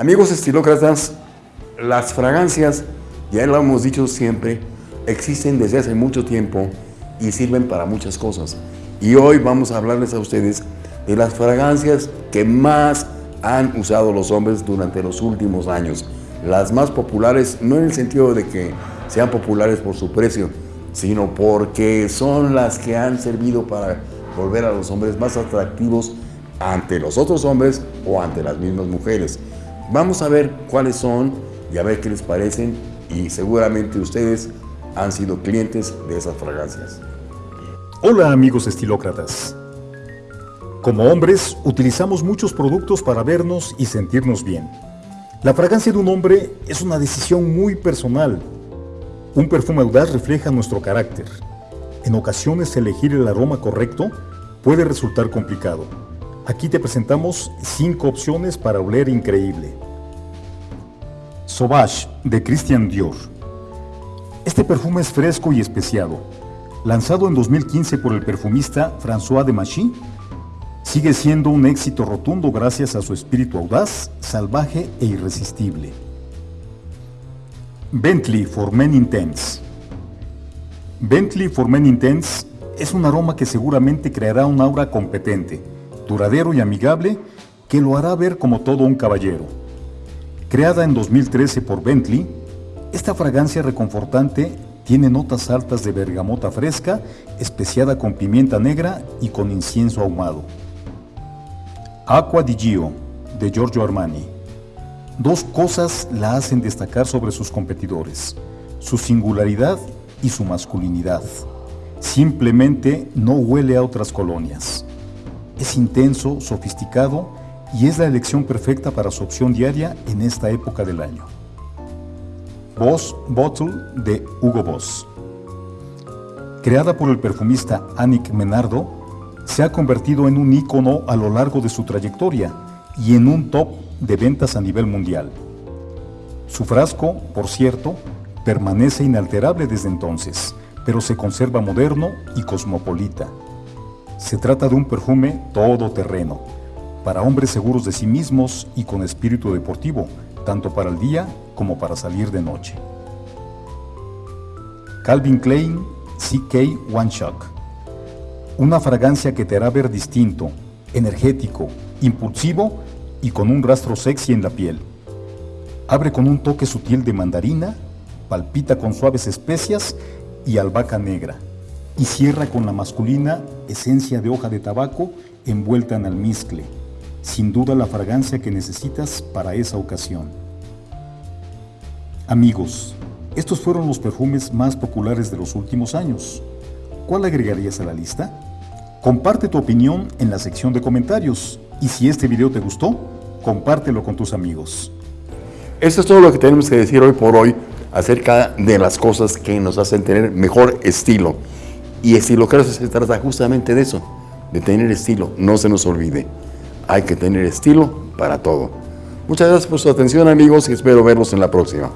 Amigos estilócratas, las fragancias, ya lo hemos dicho siempre, existen desde hace mucho tiempo y sirven para muchas cosas. Y hoy vamos a hablarles a ustedes de las fragancias que más han usado los hombres durante los últimos años. Las más populares, no en el sentido de que sean populares por su precio, sino porque son las que han servido para volver a los hombres más atractivos ante los otros hombres o ante las mismas mujeres. Vamos a ver cuáles son y a ver qué les parecen y seguramente ustedes han sido clientes de esas fragancias. Hola amigos estilócratas. Como hombres utilizamos muchos productos para vernos y sentirnos bien. La fragancia de un hombre es una decisión muy personal. Un perfume audaz refleja nuestro carácter. En ocasiones elegir el aroma correcto puede resultar complicado. Aquí te presentamos 5 opciones para oler increíble. Sauvage de Christian Dior. Este perfume es fresco y especiado. Lanzado en 2015 por el perfumista François de Machy, sigue siendo un éxito rotundo gracias a su espíritu audaz, salvaje e irresistible. Bentley for Men Intense. Bentley for Men Intense es un aroma que seguramente creará un aura competente, duradero y amigable que lo hará ver como todo un caballero. Creada en 2013 por Bentley, esta fragancia reconfortante tiene notas altas de bergamota fresca, especiada con pimienta negra y con incienso ahumado. Aqua di Gio, de Giorgio Armani. Dos cosas la hacen destacar sobre sus competidores, su singularidad y su masculinidad. Simplemente no huele a otras colonias. Es intenso, sofisticado y es la elección perfecta para su opción diaria en esta época del año. Boss Bottle de Hugo Boss. Creada por el perfumista Annick Menardo, se ha convertido en un ícono a lo largo de su trayectoria y en un top de ventas a nivel mundial. Su frasco, por cierto, permanece inalterable desde entonces, pero se conserva moderno y cosmopolita. Se trata de un perfume todoterreno, para hombres seguros de sí mismos y con espíritu deportivo, tanto para el día como para salir de noche. Calvin Klein CK One Shock. Una fragancia que te hará ver distinto, energético, impulsivo y con un rastro sexy en la piel. Abre con un toque sutil de mandarina, palpita con suaves especias y albahaca negra, y cierra con la masculina esencia de hoja de tabaco envuelta en almizcle, sin duda la fragancia que necesitas para esa ocasión. Amigos, estos fueron los perfumes más populares de los últimos años. ¿Cuál agregarías a la lista? Comparte tu opinión en la sección de comentarios y si este video te gustó, compártelo con tus amigos. Esto es todo lo que tenemos que decir hoy por hoy acerca de las cosas que nos hacen tener mejor estilo. Y estilo creo que se trata justamente de eso, de tener estilo. No se nos olvide, hay que tener estilo para todo. Muchas gracias por su atención amigos y espero verlos en la próxima.